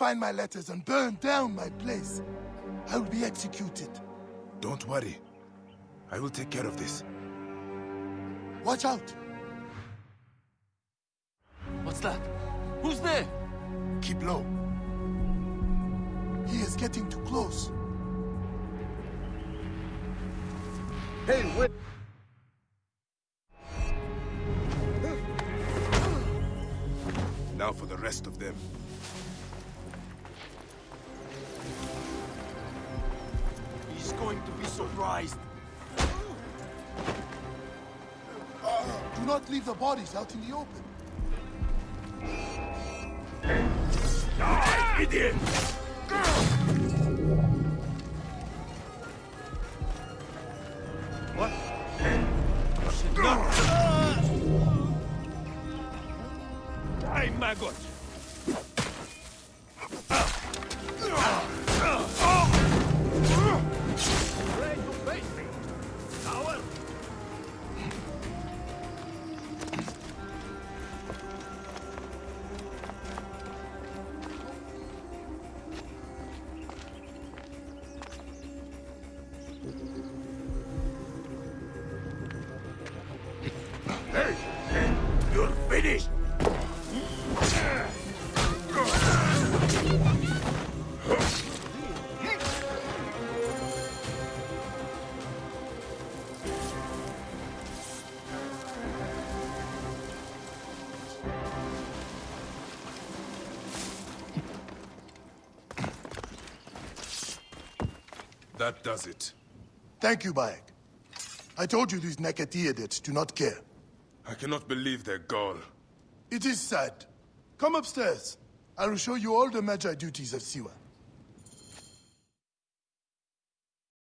find my letters and burn down my place, I will be executed. Don't worry. I will take care of this. Watch out! What's that? Who's there? Keep low. He is getting too close. Hey, wait! Now for the rest of them. Going to be surprised. Do not leave the bodies out in the open. Die, idiot! What? You should not... Die, maggot! Coward? Hey! You're finished! That does it. Thank you, Bayek. I told you these Neketi idiots do not care. I cannot believe their gall. It is sad. Come upstairs. I will show you all the Medjay duties of Siwa.